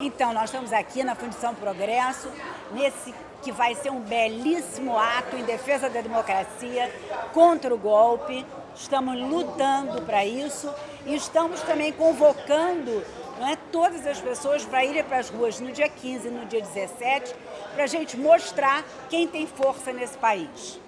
Então, nós estamos aqui na Fundição Progresso, nesse que vai ser um belíssimo ato em defesa da democracia, contra o golpe. Estamos lutando para isso e estamos também convocando não é, todas as pessoas para irem para as ruas no dia 15 e no dia 17, para a gente mostrar quem tem força nesse país.